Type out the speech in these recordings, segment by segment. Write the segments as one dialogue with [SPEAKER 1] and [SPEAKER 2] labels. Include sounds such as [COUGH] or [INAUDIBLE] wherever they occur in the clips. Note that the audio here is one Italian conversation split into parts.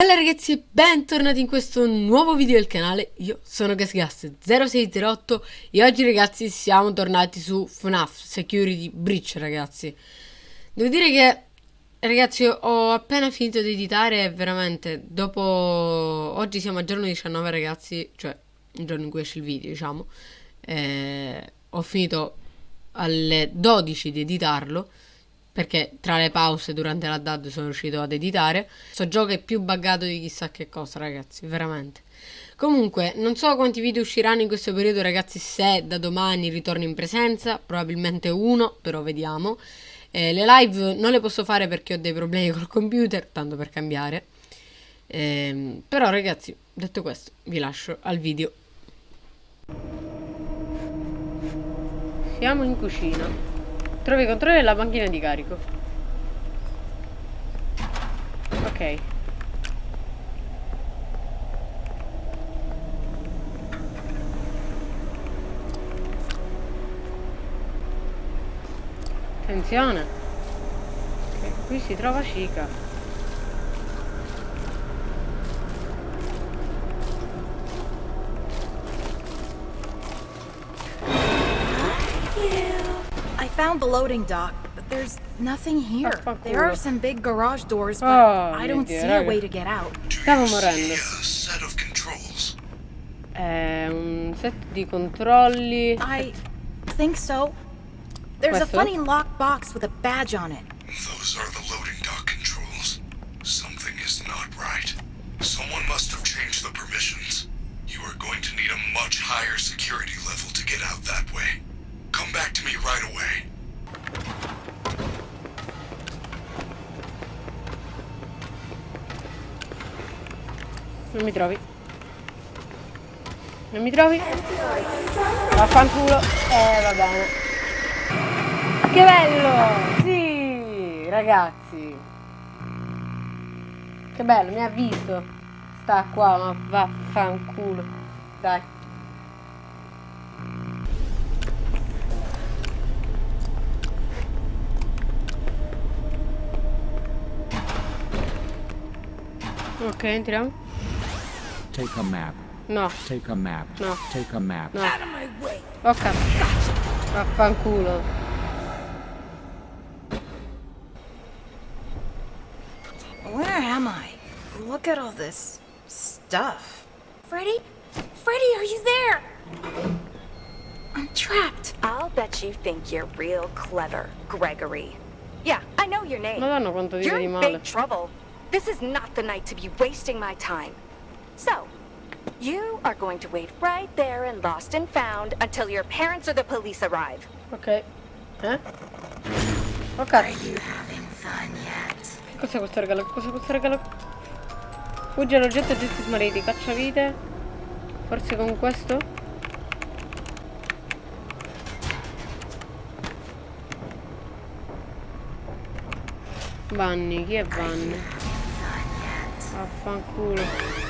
[SPEAKER 1] Bella ragazzi e bentornati in questo nuovo video del canale, io sono GasGas0608 e oggi ragazzi siamo tornati su FNAF Security Breach ragazzi. Devo dire che ragazzi ho appena finito di editare veramente dopo... oggi siamo a giorno 19 ragazzi, cioè il giorno in cui esce il video diciamo eh, Ho finito alle 12 di editarlo perché tra le pause durante la DAD sono riuscito ad editare. Questo gioco è più buggato di chissà che cosa, ragazzi, veramente. Comunque, non so quanti video usciranno in questo periodo, ragazzi, se da domani ritorno in presenza, probabilmente uno, però vediamo. Eh, le live non le posso fare perché ho dei problemi [LAUGHS] col computer, tanto per cambiare. Eh, però, ragazzi, detto questo, vi lascio al video. Siamo in cucina. Trovi i controlli della banchina di carico. Ok. Attenzione. Okay, qui si trova Chica.
[SPEAKER 2] Found the loading dock, but there's nothing here. There are some big garage doors, but
[SPEAKER 1] oh,
[SPEAKER 2] I don't see a way to get out.
[SPEAKER 1] Stavo morendo. È un ehm, set di controlli.
[SPEAKER 2] I think so. There's
[SPEAKER 1] Questo?
[SPEAKER 2] a funny locked box with a badge on it.
[SPEAKER 1] Non mi trovi. Non mi trovi? Vaffanculo. Eh, va bene. Che bello! Sì, ragazzi. Che bello, mi ha visto. Sta qua, ma vaffanculo. Dai. Ok, entriamo.
[SPEAKER 3] Take a map.
[SPEAKER 1] No,
[SPEAKER 3] Take a map.
[SPEAKER 1] No.
[SPEAKER 3] Take a map.
[SPEAKER 1] no. Oh cazzo. Vaffanculo.
[SPEAKER 2] Where am I? Look at all this stuff. Freddy? Freddy, are you there? I'm trapped.
[SPEAKER 4] I'll bet you think you're real clever, Gregory. Yeah, I know your name.
[SPEAKER 1] Madonna quanto vive
[SPEAKER 4] You're
[SPEAKER 1] di
[SPEAKER 4] in
[SPEAKER 1] male.
[SPEAKER 4] big trouble. This is not the night to be wasting my time. So, you are going to wait right there in Lost and Found until your parents or the police arrive.
[SPEAKER 1] Ok. Eh? Oh cazzo. Che cos'è questo regalo? Che cos'è questo regalo? Fuggi all'oggetto oggetti smarriti, cacciavite. Forse con questo? Vanni, chi è Vanni? Affanculo.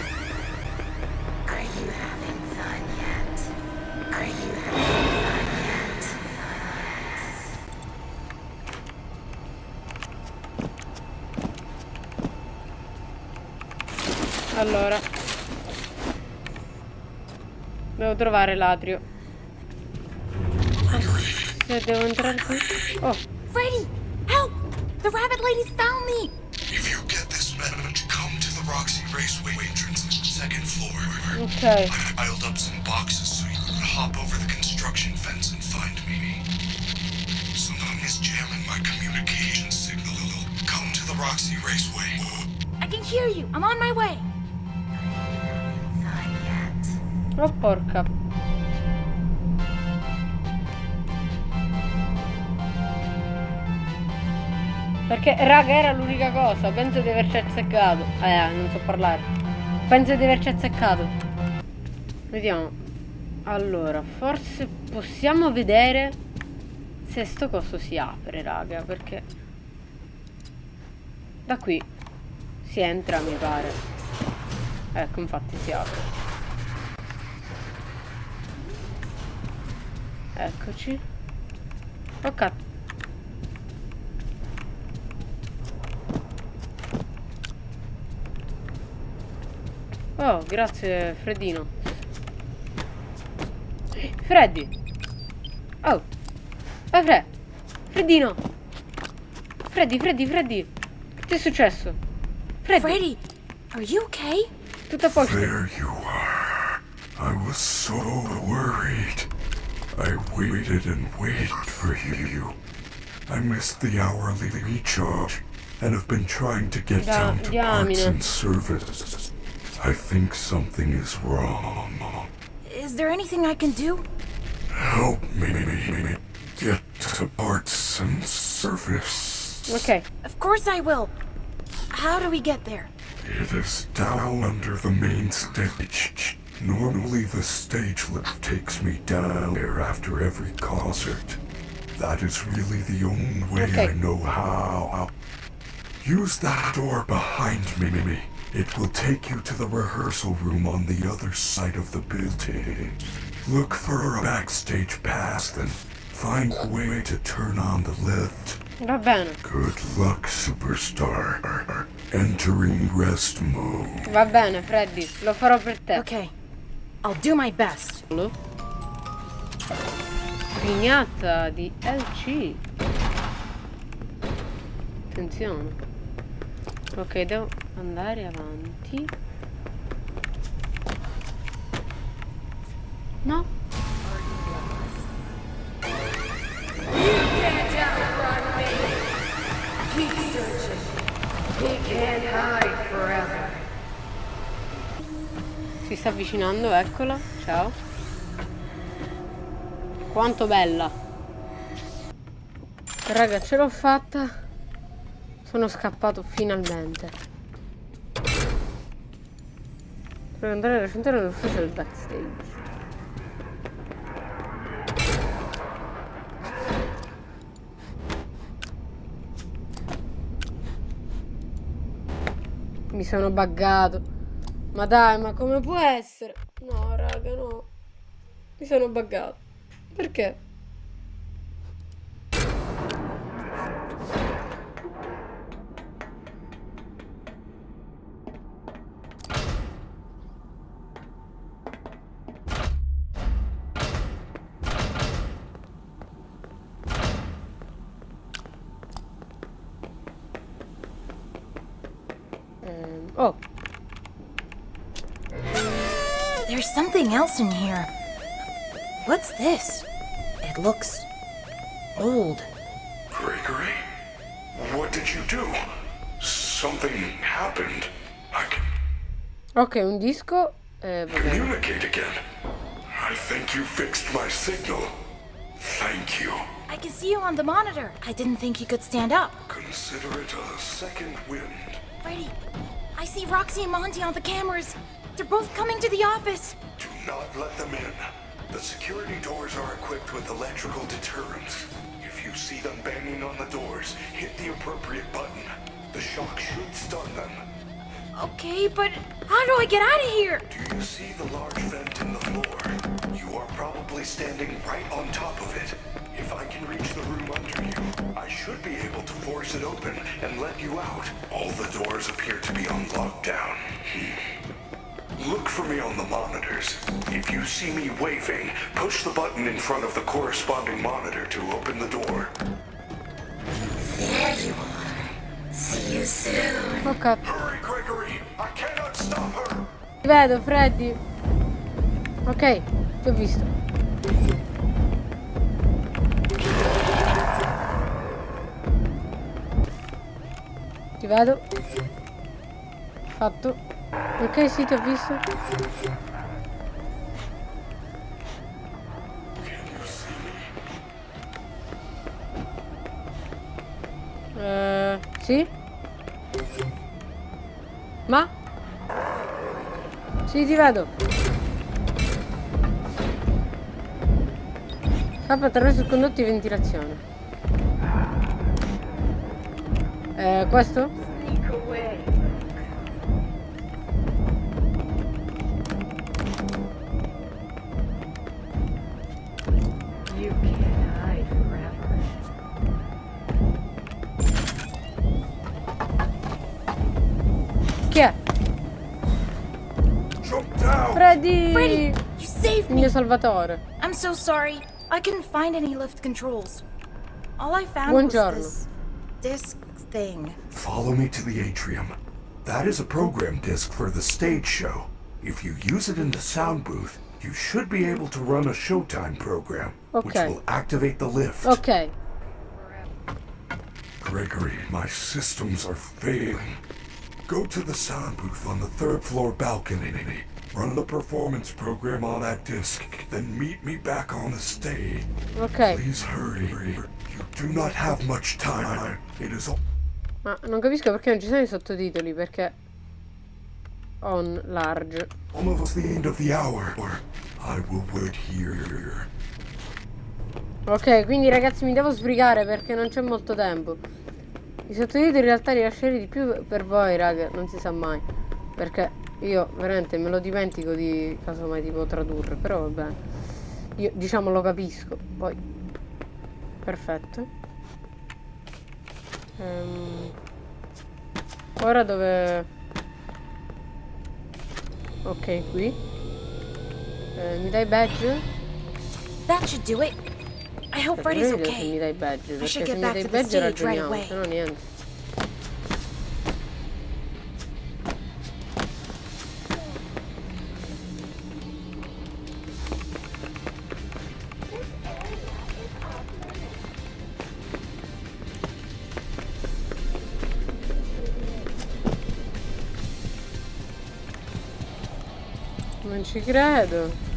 [SPEAKER 1] Allora Devo trovare l'atrio Se devo entrare qui Oh
[SPEAKER 2] Freddy, help! The rabbit lady's found me!
[SPEAKER 5] If you get this message, come to the Roxy Raceway entrance, second floor.
[SPEAKER 1] Ok
[SPEAKER 5] I piled up some boxes so you could hop over the construction fence and find me. Someone is jamming my communication signal. Come to the Roxy Raceway.
[SPEAKER 2] I can hear you. I'm on my way.
[SPEAKER 1] Oh porca. Perché raga era l'unica cosa. Penso di averci azzeccato. Eh non so parlare. Penso di averci azzeccato. Vediamo. Allora forse possiamo vedere Se sto coso si apre raga Perché Da qui Si entra mi pare. Ecco infatti si apre Eccoci. Oh cazzo. Oh, grazie Freddino. Freddy. Oh. Eh, Fred. Freddino. Freddy, Freddy, Freddy. Che ti è successo? Freddy,
[SPEAKER 2] Freddy, are you okay?
[SPEAKER 1] tutto a posto.
[SPEAKER 5] There you are. I was so worried. I waited and waited for you. I missed the hourly recharge and have been trying to get
[SPEAKER 1] Da-
[SPEAKER 5] down to parts
[SPEAKER 1] diamine.
[SPEAKER 5] and service. I think something is wrong.
[SPEAKER 2] Is there anything I can do?
[SPEAKER 5] Help me get to parts and service.
[SPEAKER 1] Ok.
[SPEAKER 2] Of course I will. How do we get there?
[SPEAKER 5] It is down under the main stage. Normally, the stage lift takes me down there after every concert. That is really the only way
[SPEAKER 1] Okay.
[SPEAKER 5] I know how. Use that door behind me. Mimi. It will take you to the rehearsal room on the other side of the building. Look for a backstage pass, then find a way to turn on the lift.
[SPEAKER 1] Va bene.
[SPEAKER 5] Good luck, superstar. Entering rest mode.
[SPEAKER 1] Va bene, Freddy. Lo farò per te.
[SPEAKER 2] Okay, I'll do my best.
[SPEAKER 1] Grignata di LC. Attenzione. Ok, devo andare avanti. No? Sta avvicinando, eccola. Ciao. Quanto bella. Raga, ce l'ho fatta. Sono scappato finalmente. Per andare a raccontare l'ufficio del backstage. Mi sono buggato. Ma dai, ma come può essere? No, raga, no. Mi sono buggato. Perché? Oh,
[SPEAKER 2] There's something else in here. What's this? It looks old.
[SPEAKER 5] Gregory? What did you do? Something happened. I can
[SPEAKER 1] ok, un disco. Eh,
[SPEAKER 5] communicate again. I think you fixed my signal. Thank you.
[SPEAKER 2] I can see you on the monitor. I didn't think you could stand up.
[SPEAKER 5] Consider it a second wind.
[SPEAKER 2] Freddy, I see Roxy and Monty on the cameras. They're both coming to the office.
[SPEAKER 5] Do not let them in. The security doors are equipped with electrical deterrents. If you see them banging on the doors, hit the appropriate button. The shock should stun them.
[SPEAKER 2] Okay, but how do I get out of here?
[SPEAKER 5] Do you see the large vent in the floor? You are probably standing right on top of it. If I can reach the room under you, I should be able to force it open and let you out. All the doors appear to be on lockdown. Hmm. Look for me on the monitors. If you see me waving, push the button in front of the corresponding monitor to open the door.
[SPEAKER 1] Oh cazzo.
[SPEAKER 5] Hurry, Gregory! I cannot stop her!
[SPEAKER 1] Ti vedo, Freddy. Ok, ti ho visto. Ti vedo. Fatto. Ok, sì, ti ho visto. Eh, sì? Ma? Sì, ti vedo. Scappa attraverso il condotto di ventilazione. Eh, questo? Chi è? Freddy!
[SPEAKER 2] Freddy, you saved
[SPEAKER 1] Il mio
[SPEAKER 2] me.
[SPEAKER 1] salvatore.
[SPEAKER 2] I'm so sorry. I couldn't find any lift controls. All I found
[SPEAKER 1] Buongiorno.
[SPEAKER 2] was this disc thing.
[SPEAKER 5] Follow me to the atrium. That is a program disc for the stage show. If you use it in the sound booth, you should be able to run a Showtime program, which
[SPEAKER 1] Okay.
[SPEAKER 5] will activate the lift.
[SPEAKER 1] Ok.
[SPEAKER 5] Gregory, my systems are failing. Go to the sound booth on the third floor balcony. Run the performance program on that disc, then meet me back on the stage.
[SPEAKER 1] Ok.
[SPEAKER 5] Please hurry. You do not have much time. It is all.
[SPEAKER 1] Ma non capisco perché non ci sono i sottotitoli, perché... On large.
[SPEAKER 5] Almost the end of the hour. I will wait here.
[SPEAKER 1] Ok, quindi ragazzi mi devo sbrigare perché non c'è molto tempo. I sottotitoli in realtà li lascerei di più per voi, raga, non si sa mai. Perché io veramente me lo dimentico di casomai tipo tradurre, però va bene. Io diciamo lo capisco, poi. Perfetto. Ehm, Ora dove... Ok, qui. Eh, mi dai badge?
[SPEAKER 2] That should do it. I hope
[SPEAKER 1] Per
[SPEAKER 2] Freddy's
[SPEAKER 1] me se mi
[SPEAKER 2] okay.
[SPEAKER 1] dai badge, perché
[SPEAKER 2] should
[SPEAKER 1] se
[SPEAKER 2] get
[SPEAKER 1] mi
[SPEAKER 2] back
[SPEAKER 1] dai
[SPEAKER 2] to the
[SPEAKER 1] badge
[SPEAKER 2] stage right
[SPEAKER 1] ragioniamo,
[SPEAKER 2] away.
[SPEAKER 1] se no niente. Non ci credo.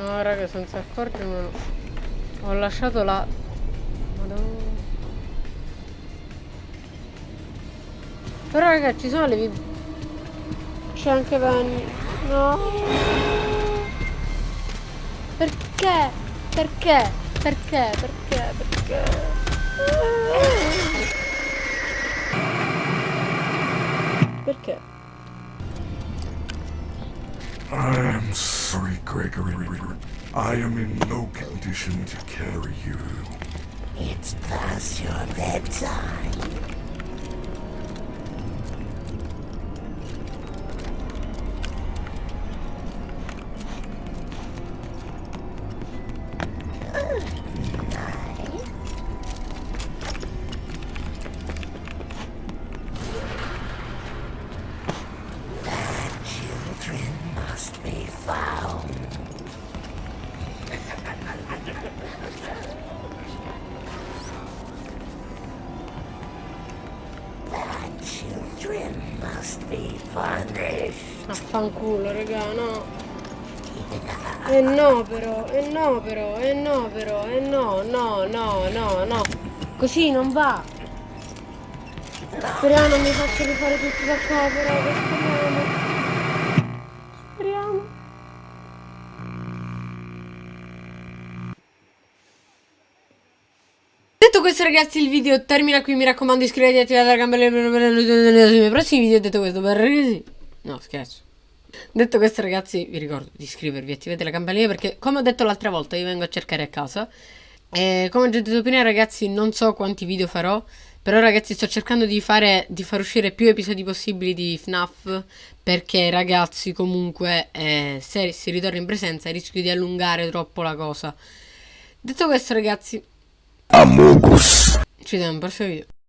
[SPEAKER 1] No, raga, senza accorgermelo. Ho lasciato la... Madonna. Però, raga, ci sono le vib... C'è anche Penny. No. Perché? Perché? Perché? Perché? Perché?
[SPEAKER 5] Condition to carry you.
[SPEAKER 6] It's past your bedtime.
[SPEAKER 1] Affanculo, raga, no. E no però, e no però, e no però, e no, no, no, no, no. Così non va. Speriamo non mi faccio rifare tutto da capo, raga, speriamo. Speriamo. Detto questo ragazzi il video termina qui, mi raccomando iscrivetevi e attivate la campanella per non perdere i miei prossimi video. Detto questo, per ragazzi... No, scherzo. Detto questo ragazzi vi ricordo di iscrivervi, attivate la campanella perché come ho detto l'altra volta io vengo a cercare a casa. E come ho già detto prima ragazzi non so quanti video farò, però ragazzi sto cercando di fare di far uscire più episodi possibili di FNAF perché ragazzi comunque eh, se si ritorna in presenza rischio di allungare troppo la cosa. Detto questo ragazzi... Ci vediamo al prossimo video.